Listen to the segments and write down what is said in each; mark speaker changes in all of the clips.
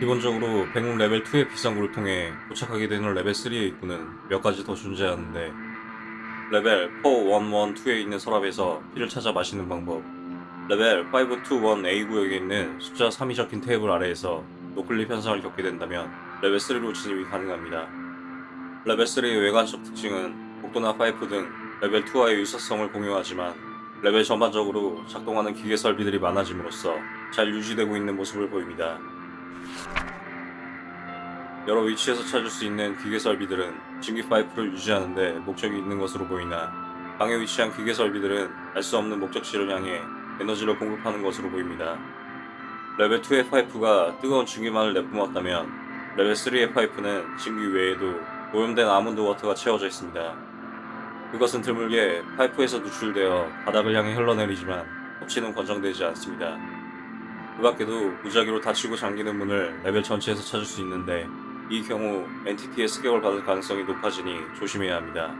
Speaker 1: 기본적으로 backroom 레벨 2의 비상구를 통해 도착하게 되는 레벨 3의 입구는 몇 가지 더 존재하는데 레벨 4112에 있는 서랍에서 피를 찾아 마시는 방법 레벨 521A 구역에 있는 숫자 3이 적힌 테이블 아래에서 noclip 현상을 겪게 된다면 레벨 3로 진입이 가능합니다. 레벨 3의 외관적 특징은 복도나 파이프 등 레벨 2와의 유사성을 공유하지만 레벨 전반적으로 작동하는 기계 설비들이 많아짐으로써 잘 유지되고 있는 모습을 보입니다. 여러 위치에서 찾을 수 있는 기계 설비들은 증기 파이프를 유지하는 데 목적이 있는 것으로 보이나 방에 위치한 기계 설비들은 알 수 없는 목적지를 향해 에너지를 공급하는 것으로 보입니다. 레벨 2의 파이프가 뜨거운 증기만을 내뿜었다면 레벨 3의 파이프는 증기 외에도 오염된 almond water가 채워져 있습니다. 그것은 드물게 파이프에서 누출되어 바닥을 향해 흘러내리지만 섭취는 권장되지 않습니다. 그 밖에도 무작위로 닫히고 잠기는 문을 레벨 전체에서 찾을 수 있는데 이 경우 entity의 습격을 받을 가능성이 높아지니 조심해야 합니다.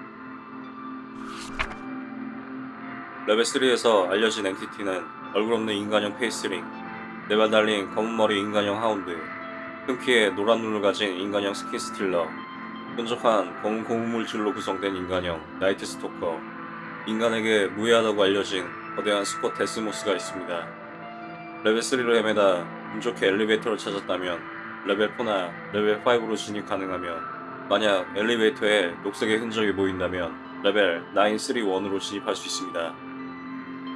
Speaker 1: 레벨 3에서 알려진 entity는 얼굴 없는 인간형 Faceling, 네발 달린 검은 머리 인간형 Hound, 큰 키에 노란 눈을 가진 인간형 Skin Stealer, 끈적한 검은 고무물질로 구성된 인간형 Night Stalker, 인간에게 무해하다고 알려진 거대한 스쿼 데스모스가 있습니다. 레벨 3로 헤매다 운 좋게 엘리베이터를 찾았다면 레벨 4나 레벨 5로 진입 가능하며 만약 엘리베이터에 녹색의 흔적이 보인다면 레벨 931으로 진입할 수 있습니다.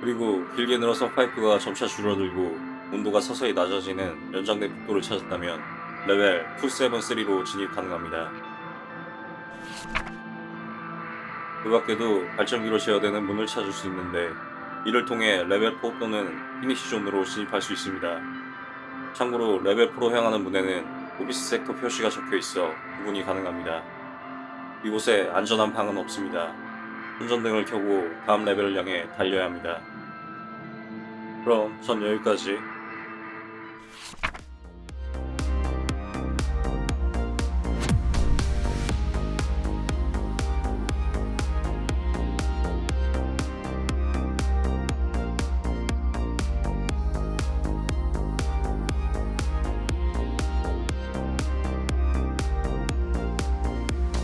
Speaker 1: 그리고 길게 늘어선 파이프가 점차 줄어들고 온도가 서서히 낮아지는 연장된 복도를 찾았다면 레벨 273로 진입 가능합니다. 그 밖에도 발전기로 제어되는 문을 찾을 수 있는데 이를 통해 레벨 4 또는 finish zone으로 진입할 수 있습니다. 참고로 레벨 4로 향하는 문에는 office sector 표시가 적혀 있어 구분이 가능합니다. 이곳에 안전한 방은 없습니다. 손전등을 켜고 다음 레벨을 향해 달려야 합니다. 그럼 전 여기까지